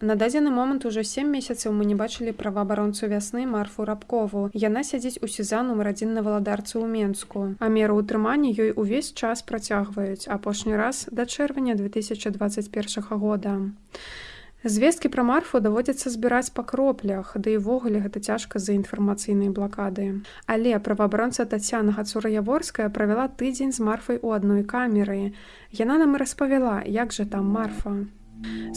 На дадзены момант ужо сем месяцаў мы не бачылі праваабаронцу вясны марфу рабкову. Яна сядзіць у сеза нумар адзін на валадарцы ў Менску. А меру ўтрымання ёй увесь час працягваюць апошні раз да чэрвеня 2021 года. Звесткі пра марфу даводзіцца збіраць па кроплях, ды да івогуле гэта цяжка з-за інфармацыйнай блакады. Але праваабаронца Тацяна Гацура-яворская правяла тыдзень з марфай у адной камеры. Яна нам і распавяла, як жа там марфа.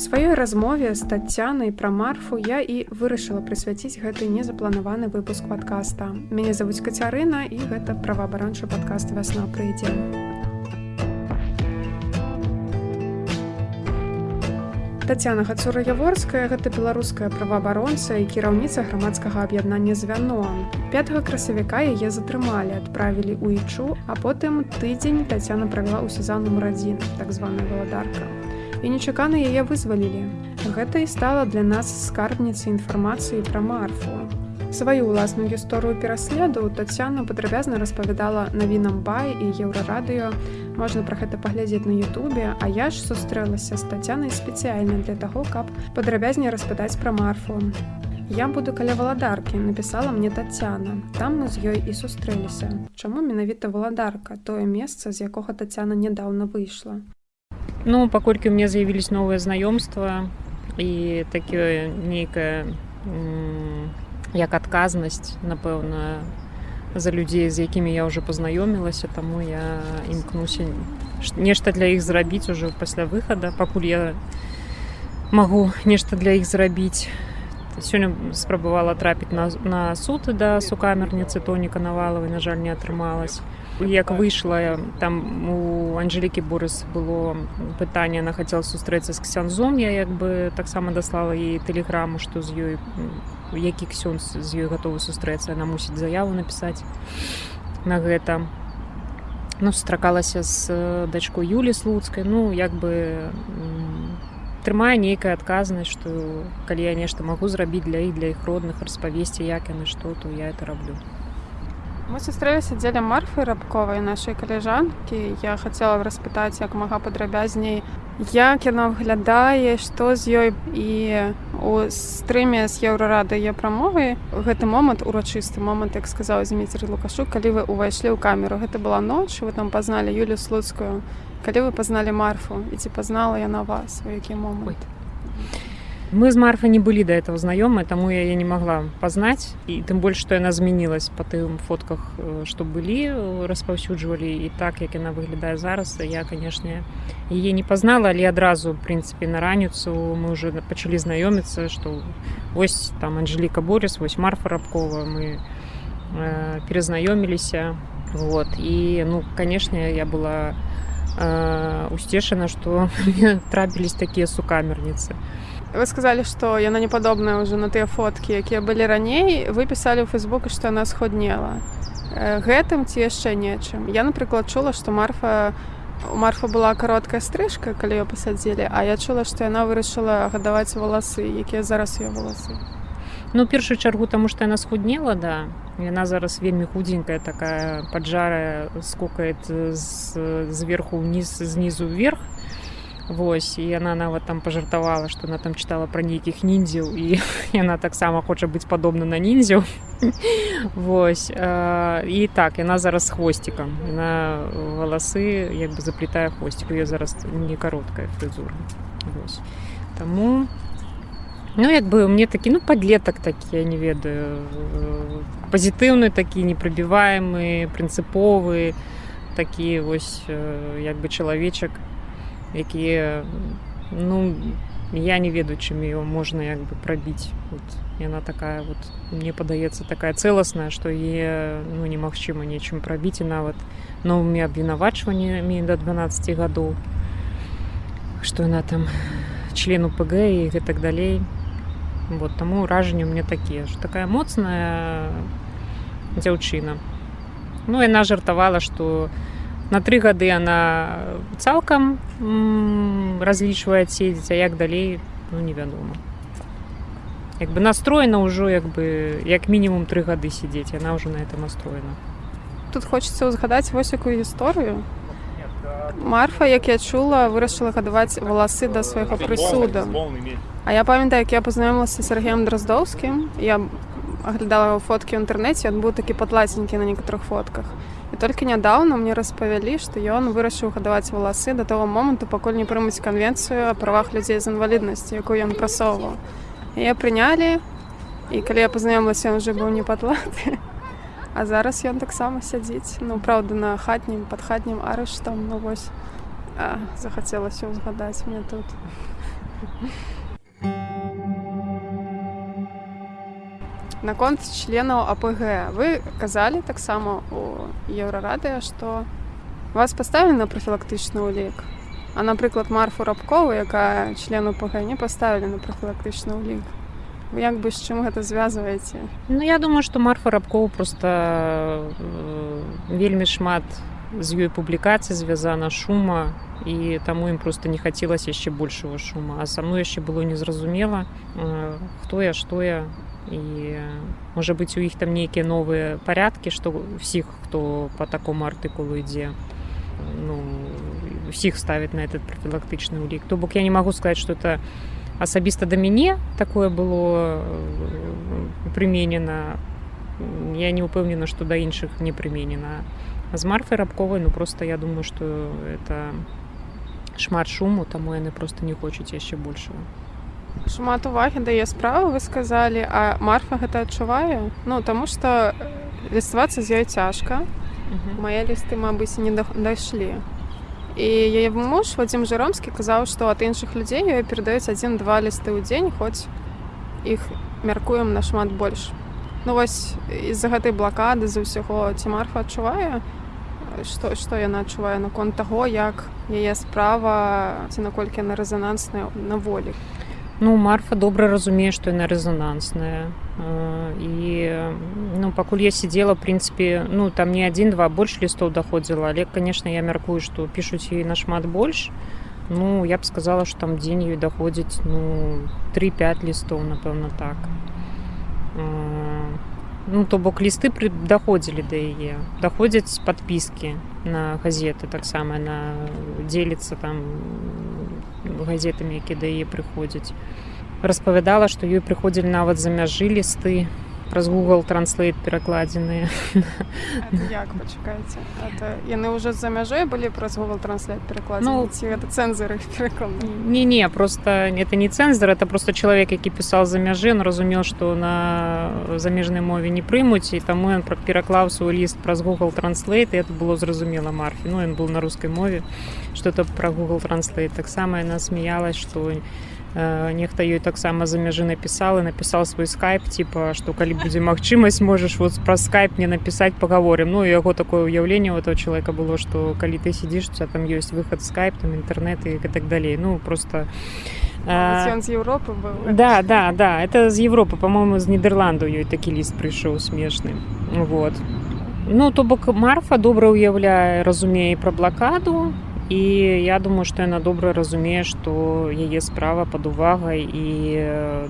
Сваёй размове з тацянай пра марфу я і вырашыла прысвяціць гэты незапланаваны выпуск падкаста. Мяне завуць кацярына і гэта праваабаранчы падкаст вясна прыйдзе. Тацяна Гацура-яворская гэта беларуская праваабаронца і кіраўніца грамадскага аб'яднання звяно. 5 красавіка яе затрымалі, адправілі ў ічу, а потым тыдзень Тацяна правяла ў сезонным радзін, так званая валадарка і нечакана яе вызвалілі. Гэта і стала для нас скарбніцай інфармацыі пра марфу. Сваю ўласную гісторыю пераследу Тацяна падрабязна распавядала навінам бай і еўрарадыё. Можна пра гэта паглядзець на Ютубе, а я ж сустрэлася з тацянай спецыяльна для таго, каб падрабязней распытаць пра марфу. Я буду каля валадаркі, напісала мне Тацяна. Там мы з ёй і сустрэліся. Чаму менавіта валадарка, тое месца, з якога Тацяна нядаўна выйшла. Ну, паколькі у меня з'явілись новыя знаёмства і такое нейкая як адказнасць, напэўна, за людзей, з якімі я ўжо пазнаёмілася, таму я імкнуся нешта для іх зрабіць ужо пасля выхада, пакуль я магу нешта для іх зрабіць. Сёння спрабавала трапіць на, на суд да сукамерніцы тоніка навалавай, на жаль, не атрымалась як выйшла там у анжелікі бурыс было пытанне она хацела сустрэцца з ксянзом я як бы таксама даслала ей тэлеграму што з ёй які ксёнз з ёй гатовы сустрэцца она мусіць заяву напісаць на гэта. Ну стракалася з дачкой юлі слуцкай. Ну як бы трымае нейкая адказнасць што калі я нешта магу зрабіць для іх для іх родных распавесці як яны што то я это раблю Мы сустрэліся дзеля марфы рабковай нашай каляжанкі. Я хацела распытаць як мага падрабязней, як яна выглядае, што з ёй і у стрыме з еўрарады я прамовы. Гэты момант урачысты момант, як сказаў Зміцер Лукашу, калі вы ўвайшлі ў камеру. Гэта была ноч, вы там пазналі Юлю слуцкую. Калі вы пазналі марфу і ці пазнала яна вас, у які момант. Ой. Мы з марфа не былі да этого знаёмы таму я я не могла пазнаць і тым больш што яна змянілась па тым фотках што былі распаўсюджвалі і так як яна выглядае зараз я канешне яе не пазнала але адразу прынцыпе на раніцу мы уже пачалі знаёміцца што вось там анжеліка борис вось марфа рабкова. Мы э, перазнаёміліся вот. І ну канешне я была э, усцешана што трапілись такія сукамерніцы вы сказали что яна не падобная уже на тыя фоткі якія былі раней вы пісалі ў фейсбуку што она сходнела гэтым ці яшчэ нечым я напрыклад чула што марфа у марфа была кароткая стрыжка калі ее пасадзілі а я чула што яна вырашыла гадаваць валасы якія зараз ее валасы ну першую чаргу таму што яна схуднела да. Яна зараз вельмі худзенькая такая поджарая скокает зверху ўніз знізу вверх Вось і яна нават там пажартавала, што она там чытала пра нейкіх ніндзяў і яна таксама хоча быць падобна на ніндзяў. Вось і так яна зараз хвосцікам. На валасы як бы заплетае хвосцік, я зараз не кароткая фрызура. Таму Ну як бы мне такі ну падлетак такі я не ведаю пазітыўны такі непрабіваемы, прынцыповы, такі вось як бы чалавечак якія ну я не ведаю чым ее можна як бы прабіць вот. Яна такая вот мне падаецца такая цэласная што е ну немагчыма нечым прабіць і нават новымі абвінавачваннямі до 12 гадоў што яна там члену пг і гэтак далей вот таму ўражанне мне такія ж такая моцная дзяўчына ну яна жартавала што у на тры гады она цалкам разлічвае седзець а як далей ну невядома як бы настроена ўжо як бы як мінімум тры гады сядзець яна ўжо на это настроена тут хочется узгадаць вось якую гісторыю Марфа, як я чула, вырашыла гадаваць валасы да свайго прысуду. А я памятаю, як я пазнаёмілася з Сергеем Драздоўскім. Я аглядала яго фоткі ў інтэрнэце, ён быў такі падлаценькі на некаторых фотках. І толькі нядаўна мне распавялі, што ён вырашыў гадаваць валасы да таго моманту, пакуль не прымуць канвенцыю о правах людзей з інваліднасці, якую ён прасоўваў. Яе прынялі і калі я пазнаёмілася, ён уже быў не падлаты. А зараз ён таксама сядзіць, ну праўда, на хатнім пад хатнім арыштам ну вось а, захацелася ўзгадаць мне тут. Наконт членаў АПГ вы казалі таксама у еўрарадыа, што вас паставілі на прафілактычны ўлік. А напрыклад, марфу рабкову, якая члену ПГ не паставілі на прафілактычны ўлік. Вы як бы з чым гэта звязваеце? Ну я думаю, што марфа рабкоў просто э, вельмі шмат з ёй публікацый звязана шума і таму ім просто не хацелася яшчэ большего шума а са мной яшчэ было незразумела э, хто я што я і можа быць у іх там нейкія новыя парядкі што усіх хто по такому артыкулу ідзе ну усіх ставіць на этот профілактычны ўлік то бок я не магу сказаць что это асабіста да мяне такое было прыменена я не упэўнена што да іншых не прыменена з марфай рабковай ну просто я думаю что это шмат шуму таму яны просто не хочуць яшчэ большего шмат увагі дае справу вы сказалі а марфа гэта адчувае? Ну таму что ліставацца з ёй цяжка. Мае лісты мабыць не дайшлі. І яе муж вадзім жыромскі казаў што ад іншых людзей ёй перадаюць адзін-два лісты ў дзень хоць іх мяркуем нашмат больш. Ну вось з-за гэтай блакады з-за ўсяго ці марфа адчувае што, што яна адчувае наконт таго як яе справа ці наколькі яна рэзанансная на волі ну марфа добра разумее што яна рэзанансная і ну пакуль я сидела прынцыпе ну там не адзін-два больш лістоў даходзіла але конечно я мяркую што пішуць ёй нашмат больш ну я б сказала что там дзень ёй даходзіць ну 3-5 лістоў напэўна так. Ну то бок лісты пры даходзілі да яе даходзяць падпіскі на газеты таксама на дзеліцца там газетамі які да яе прыходзяць. Распавядала што ёй прыходзілі нават за мяжы лісты праз google транслейт перакладзеныя яны уже за мяжой былі праз google транслейт перакладну это цэнзары не не просто это не цэнзар это просто чалавек які пісаў за мяжы он разумеў што на замежнай мове не прымуць і таму ён пераклаў свой ліст праз google транслейт это было зразумела марфі ну ён был на рускай мове что-то про google транслейт таксама яна смяялась что не нехта ёй таксама за мяжы напісал і напісаў свой скайп типа што калі будзе магчымасць можаш вот праз скайп мне напісаць паговорым ну яго такое ўяўленне у этого человека было што калі ты сидзіш у тебя там ёсць выхад скайп там інтэрнет і так далей ну просто з Европы да да да это з Европы по-моему з нідерланду ёй такі ліст прыйшоў смешны вот. Ну то бок марфа добра ўяўляе разумее пра блакаду і я думаю што яна добра разумее што яе справа пад увагай і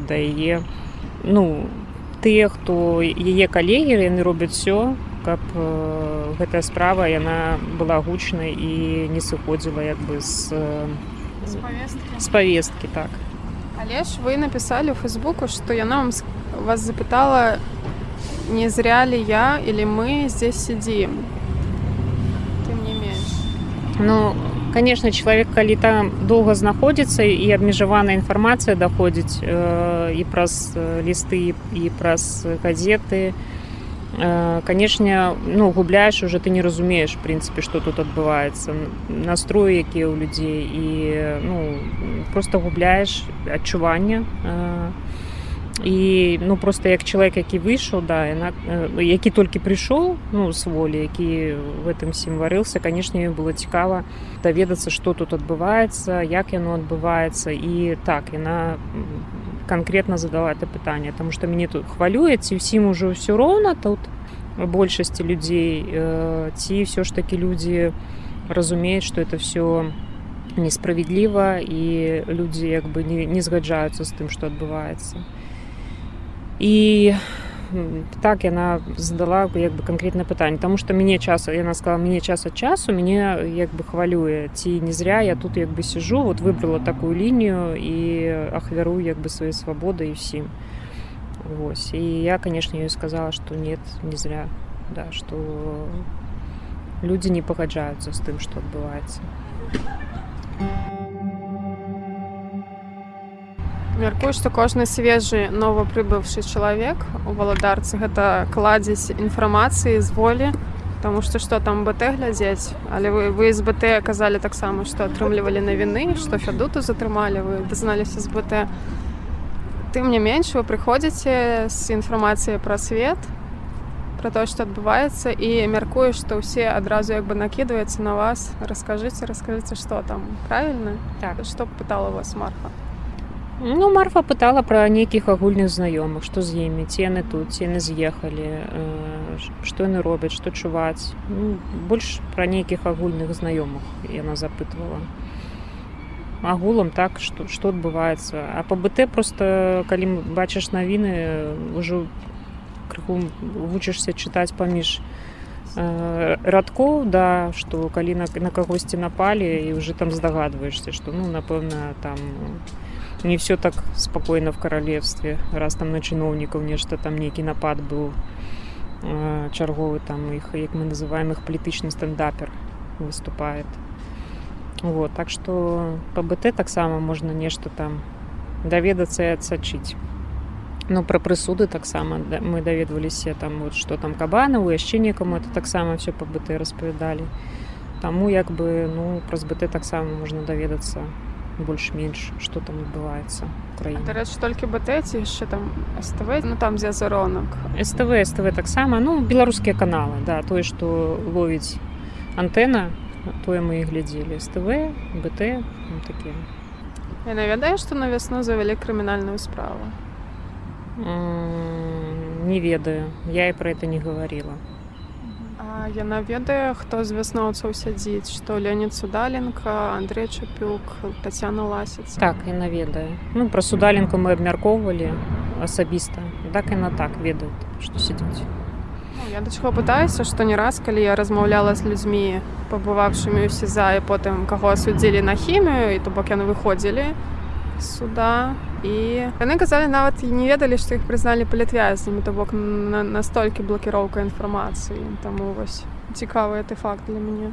да яе ну тыя хто яе калегі яны робяць все каб гэтая справа яна была гучнай і не сыходзіла як бы з з павесткі так. Але ж вы напісалі ў фейсбуку што яна вам вас запытала не зря ли я или мы здесь сидим? Ну конечно чалавек калі там доўга знаходзіцца і абмежаваная інфармацыя даходзіць э, і праз лісты і праз газеты. Э, канешне ну губляеш уже ты не разумееш прынцыпе што тут адбываецца настроі якія ў людзей і ну просто губляеш адчування э, і ну просто як чалавек які выйшаў да яна які толькі прыйшоў ну з волі які в этом сім варыўся канешне было цікава даведацца што тут адбываецца як яно адбываецца і так яна конкретно задала это пытанне тому что мяне тут хвалюе ці ўсім ужо ўсё роўна тут большасці людзей ці ўсё ж таки людзі разумеюць что это все несправядліва і людзі як бы не, не згаджаюцца з тым што адбываецца і так яна задала як бы канкрэтна пытанне тому что мяне час яна сказала мне час ад часу мяне як бы хвалюе ці не зря я тут як бы сижу вот выбрала такую лінію і ахвярую як бы свае свабоды і ўсім Вось і я конечно ёй сказала что нет не зря да что людзі не пагаджаюцца з тым што адбываецца Мяркую, што кожны свежы новапрыбыўшы чалавек у валадарцы гэта кладзець інфармацыі з волі, Таму што што там БТ глядзець, але вы, вы з БТ казалі таксама, што атрымлівалі навіны, што фядуту затрымалі, вы дазналіся з БТ. Тым не менш вы прыходзіце з інфармацыяй пра свет, пра тое, што адбываецца і мяркую, што ўсе адразу як бы накідваюцца на вас, раскажыце, раскажыце, што там правільна, так што пытала вас Марфа. Ну, Марфа пытала пра нейкіх агульных знаёмых, што з імі, ці яны тут, ці яны з'ехалі, э, што яны робяць, што чуваць. Ну, больш пра нейкіх агульных знаёмых яна запытвала. Агулам так, што, што адбываецца. А па БТ проста калі бачыш навіны, ўжо крыху вучышся чытаць паміж э, радкоў, да, што калі на, на кагосьці напалі і ўжо там здагадваешся, што ну, напэўна, там не все так спокойно в королевстве. Раз там на чыноўнікаў нешта там нейкі напад быў э, чарговы там іх як мы называем их палітычны стендапер выступает. Вот так что по бт таксама можна нешта там даведацца і адсачыць ну пра прысуды таксама да, мы даведваліся там вот что там кабанаву яшчэ некаму это таксама все по бт распавядалі таму як бы ну праз бт таксама можна даведацца больш-менш што там адбываецца краіне Дарэчы, толькі БТ ці яшчэ там СТВ, ну там дзе заронак. СТВ СТВ таксама ну беларускія каналы да тое што ловіць антэна тое мы і глядзелі СТВ БТ ну, такія Яна ведае, што на вясну завялі крымінальную справу. М, не ведаю. Я і пра это не гаварыла А яна ведае, хто з вясноўцаў сядзіць, што Леонид Судаленко, Андрей Чапюк, Тацяна Ласіца. так яна ведае ну пра судаленку мы абмяркоўвалі асабіста так яна так ведаюць што сядзіць Ну, я да чаго пытаюся, што не раз, калі я размаўляла з людзьмі, пабываўшымі ў СІЗА і потым каго асудзілі на хімію, і то бок яны выходзілі суда. І яны казалі нават і не ведалі, што іх прызналі палітвязнямі, то бок на, настолькі блакіроўка інфармацыі. Таму вось цікавы гэты факт для мяне.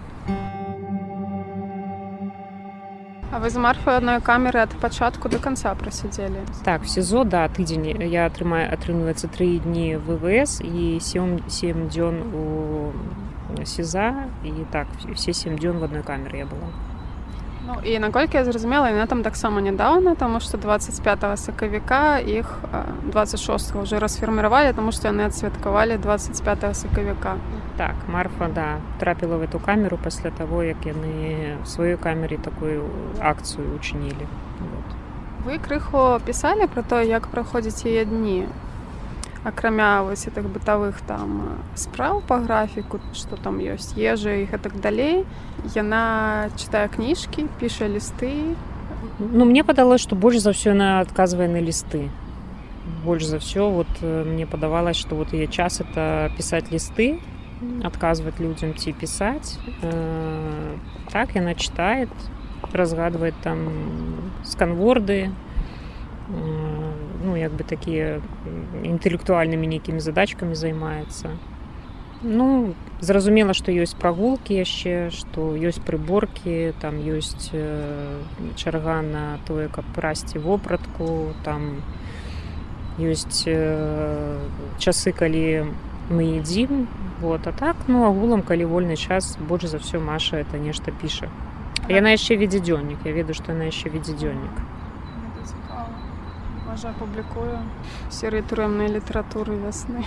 А вы з марфай адной камеры ад пачатку до канца прасядзелі. так в сізо да тыдзень я атрымаю атрымліваецца тры дні ввс і 7 7 дзён у сіза і так все 7 дзён в адной камеры я была Ну, і наколькі я зразумела яна там таксама нядаўна таму што 25 сакавіка іх а, 26 уже расфірміравалі таму што яны адсвяткавалі 25 сакавіка так марфа да трапіла в эту камеру пасля того як яны сваёй камеры такую акцыю учынілі вот. вы крыху пісалі пра то як праходзіць яе дні акрамя вось гэтых бытавых там а, спраў па графіку што там ёсць ежа і гэтак далей яна чытае кніжкі піша лісты ну мне падалось што больш за ўсё яна адказвае на лісты больш за ўсё вот э, мне падавалось што вот яе час это пісаць лісты адказваць людзям ці пісаць э, так яна читает разгадвает там сканворды э, ну як бы такія інтэлектуальнымі нейкімі задачкамі займаецца. Ну зразумела што ёсць прагулкі яшчэ што ёсць прыборкі там ёсць э, чарга на тое каб прасці вопратку там ёсць э, часы калі мы едзім вот а так ну агулам калі вольны час больш за ўсё маша это нешта піша. Яна яшчэ ведзе дзённік я ведаю што яна яшчэ ведзе дзённік можа публікую серыі турэмнай літаратуры вясны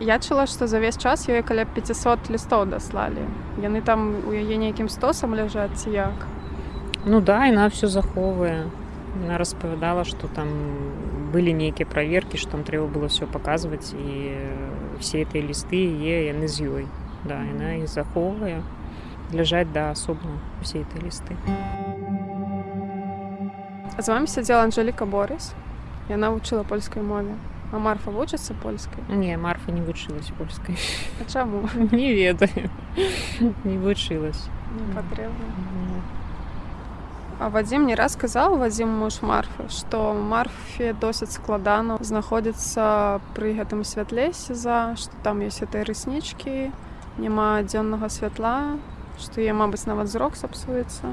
я чула што за ўвесь час ёй каля 500 лістоў даслалі яны там у яе нейкім стосам ляжаць ці як Ну да, яна все захоўвае. Яна распавядала, што там былі нейкія праверкі, што там трэба было все паказваць і все гэтыя лісты е яны з ёй. Да, яна іх захоўвае, ляжаць да асобна усе гэтыя лісты. З вами сядзела Анжеліка Борыс яна вучыла польскай мове А Марфа вучыцца польскай? Не, Марфа не вучылась польскай. А чаму? Не ведаю. Не вучылась. Не патрэбна. А Вадзім не раз казаў Вадзім муж Марфы, што Марфе досыць складана знаходзіцца пры гэтым святле сеза, што там ёсць этой рыснічкі, няма дзённага святла, што я, мабыць, нават зрок сапсуецца.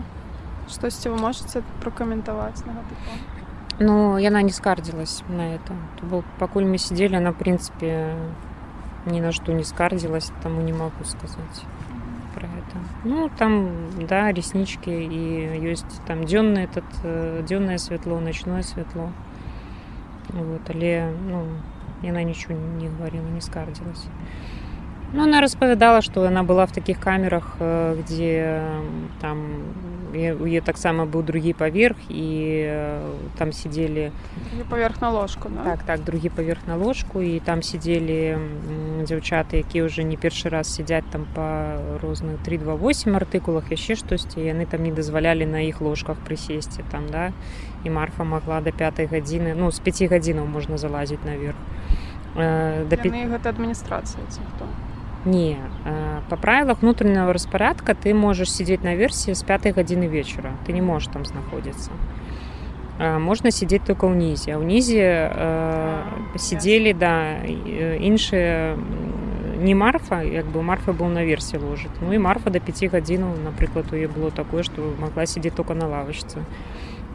Штосьці вы можаце пракаментаваць на гэты конт? Ну, яна не скардзілась на это. То был, пакуль мы сидели, она, в принципе, ни на что не скардзілась, таму не могу сказать про это. Ну, там, да, реснички, и есть там дзённы этот, э, дзённое светло, ночное светло. Вот, але, ну, яна ничего не говорила, не скардзілась. Ну, она распавядала, што яна была в таких камерах, э, где там у яе таксама быў другі паверх і там сидзелі паверх на ложку да? так так другі паверх на ложку і там сидзелі дзяўчаты якія ўжо не першы раз сядзяць там па розных 328 артыкулах яшчэ штосьці яны там не дазвалялі на іх ложках прысесці там да. І марфа могла до пятой гадзіны ну з 5 гадзінаў можна залазіць наверх. Да гэта адміністрацыя ці хто не по правилах внутреннего распорядка ты можешь сидеть на версии с пятой гадзіны вечера. Ты не можешь там знаходзіцца можно сидеть только ўнізе а ўнізе сидели да іншыя не марфа як бы марфа был на версии ложит. Ну и марфа до 5 гадзінаў напрыклад у е было такое что могла сидеть только на лавочцы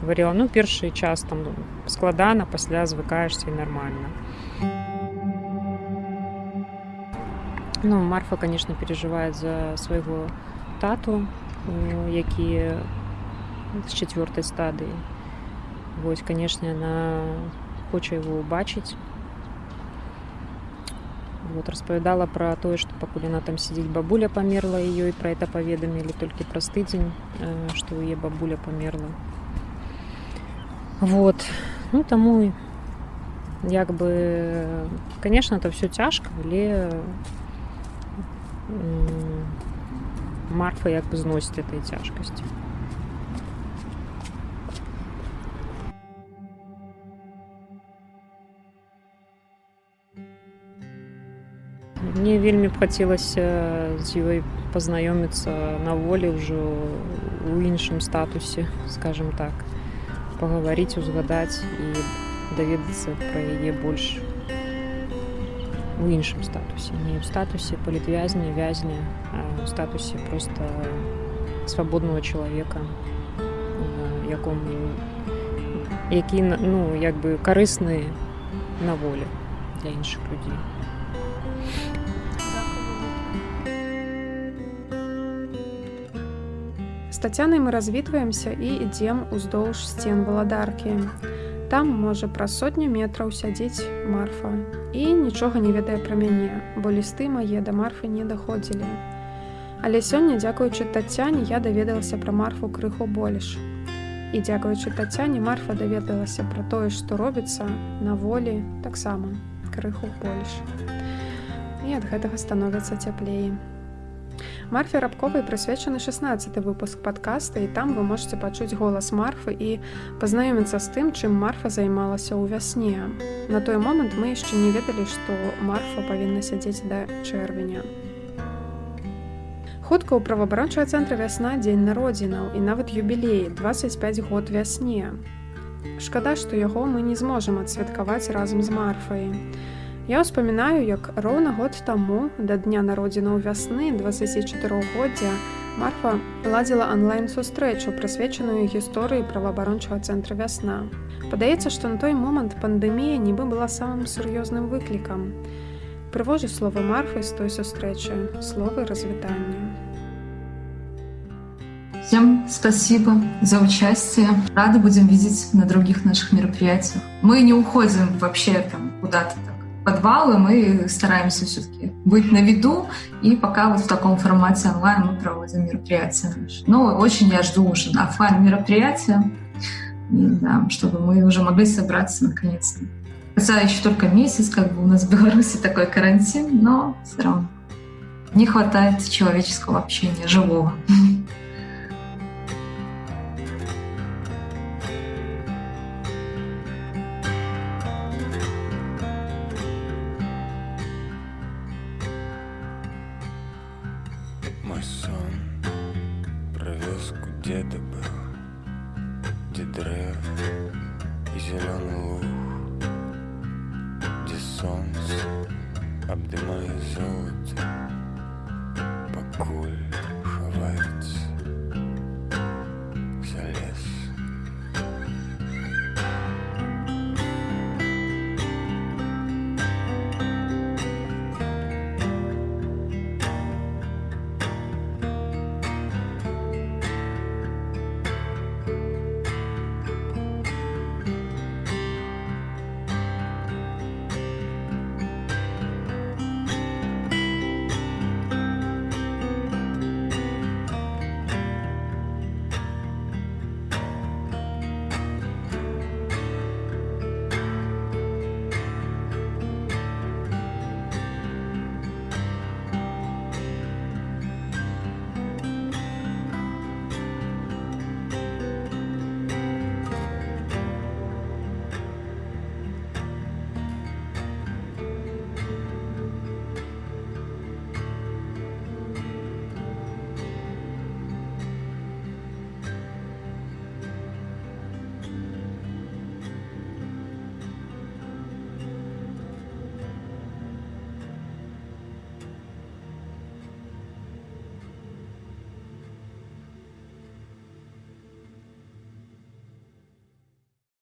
говорила ну першы час там складана пасля звыкаешься и нормально Ну, Марфа, конечно, переживает за своего тату, які з четвертой стадии. Вось, конечно, она хоча его убачыць. Вот, распавядала пра тое, што пакуль яна там сидзіць бабуля памерла і ёй пра это паведамілі толькі праз тыдзень, што ў яе бабуля памерла. Вот. Ну таму як бы конечно, это все цяжка, але Марфа як бы зносіць этой цяжкасці. Мне вельмі б хацелася з ёй пазнаёміцца на волі ўжо у іншым статусе, скажем так, пагаварыць, узгадаць і даведацца пра яе больш у іншым статусе. Не ў статусе палітвязня вязня ў статусе просто свабодного чалавека якому які ну як бы карысны на волі для іншых людзей З Тацянай мы развітваемся і ідзем уздоўж сцен валадаркі. Там можа праз сотню метраў сядзець марфа і нічога не ведае пра мяне, бо лісты мае да марфы не даходзілі. Але сёння, дзякуючы тацяне, я даведалася пра марфу крыху больш. І дзякуючы тацяне марфа даведалася пра тое, што робіцца на волі таксама крыху больш. І ад гэтага становіцца цяплей. Марфе рабковай прысвечаны 16 выпуск падкаста і там вы можете пачуць голас марфы і пазнаёміцца з тым, чым марфа займалася ў вясне. На той момант мы яшчэ не ведалі, што марфа павінна сядзець да чэрвеня. Хутка ў праваабарончага цэнтра вясна дзень народзінаў і нават юбілей 25 год вясне. Шкада, што яго мы не зможам адсвяткаваць разам з марфай. Я ўспамінаю, як роўна год таму да дня народзінаў вясны 24годдзя Марфа ладзіла онлайн-сустрэчу, прысвечаную гісторыі праваабарончага цэнтра вясна. Падаецца, што на той момант пандэмія нібы была самым сур'ёзным выклікам. Прывожу словы Марфы з той сустрэчы, словы развітання. Всем спасибо за участие. Рады будем видеть на других наших мероприятиях. Мы не уходим вообще там куда-то подвалы, мы стараемся все-таки быть на виду, и пока вот в таком формате онлайн мы проводим мероприятия. Но очень я жду уже офлайн мероприятия, да, чтобы мы уже могли собраться наконец-то. Хотя еще только месяц, как бы у нас в Беларуси такой карантин, но все равно не хватает человеческого общения, живого.